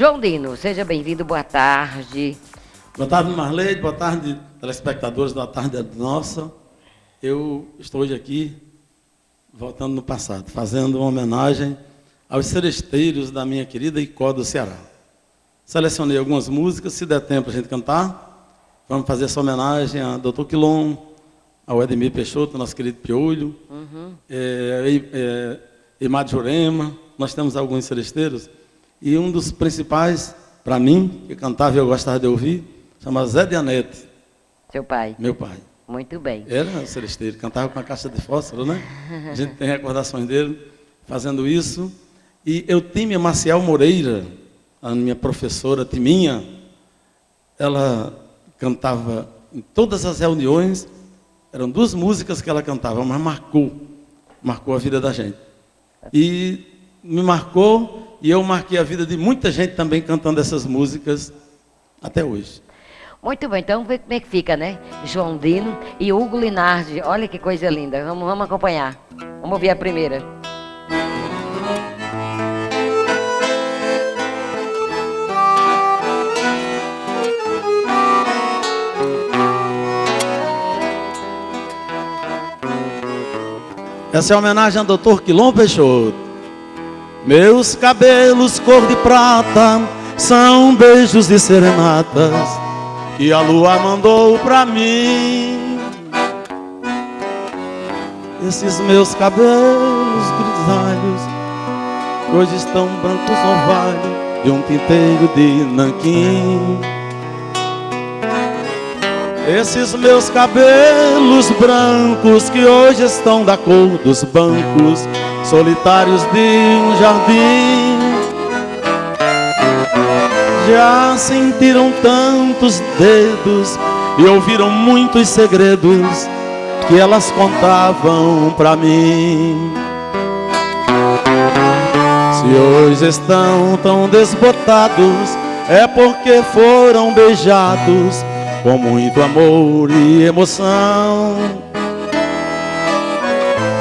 João Dino, seja bem-vindo, boa tarde. Boa tarde, Marleide, boa tarde, telespectadores da Tarde Nossa. Eu estou hoje aqui, voltando no passado, fazendo uma homenagem aos seresteiros da minha querida Icó do Ceará. Selecionei algumas músicas, se der tempo a gente cantar, vamos fazer essa homenagem a Dr. Quilom, ao Edmir Peixoto, nosso querido Piolho, uhum. é, é, Emad Jurema, nós temos alguns seresteiros, e um dos principais, para mim, que cantava e eu gostava de ouvir, chama Zé de Anete. Seu pai? Meu pai. Muito bem. Era celesteiro, cantava com a caixa de fósforo, né? A gente tem recordações dele fazendo isso. E eu Tímia Marcial Moreira, a minha professora Timinha, ela cantava em todas as reuniões, eram duas músicas que ela cantava, mas marcou, marcou a vida da gente. E me marcou, e eu marquei a vida de muita gente também cantando essas músicas até hoje. Muito bem, então vê como é que fica, né? João Dino e Hugo Linardi. Olha que coisa linda. Vamos, vamos acompanhar. Vamos ouvir a primeira. Essa é a homenagem ao doutor Quilom Peixoto. Meus cabelos cor de prata são beijos de serenatas que a lua mandou pra mim. Esses meus cabelos grisalhos hoje estão brancos orvalho de um tinteiro de nanquim. Esses meus cabelos brancos que hoje estão da cor dos bancos solitários de um jardim. Já sentiram tantos dedos e ouviram muitos segredos que elas contavam pra mim. Se hoje estão tão desbotados é porque foram beijados com muito amor e emoção.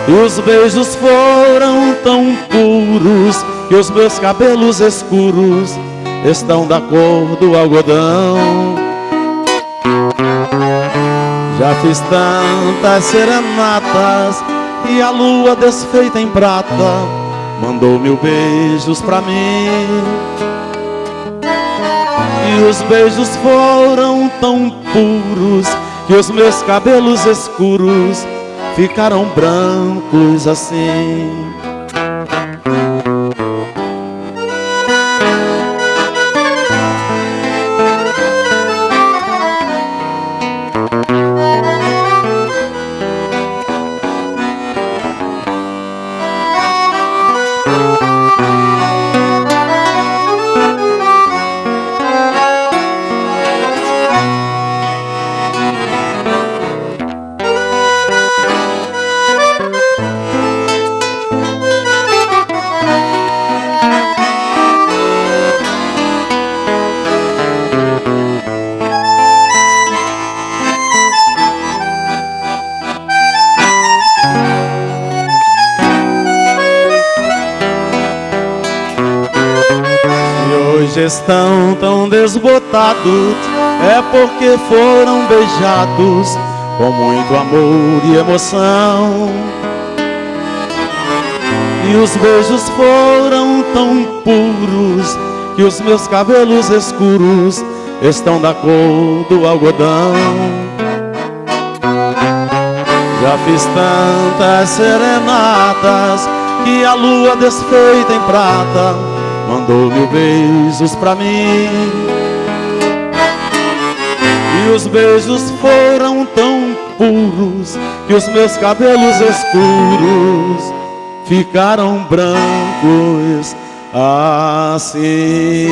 E os beijos foram tão puros que os meus cabelos escuros estão da cor do algodão. Já fiz tantas serenatas e a lua desfeita em prata mandou mil beijos pra mim. E os beijos foram tão puros Que os meus cabelos escuros Ficaram brancos assim estão tão desbotados é porque foram beijados com muito amor e emoção. E os beijos foram tão puros que os meus cabelos escuros estão da cor do algodão. Já fiz tantas serenatas que a lua desfeita em prata mandou mil beijos pra mim. E os beijos foram tão puros que os meus cabelos escuros ficaram brancos assim.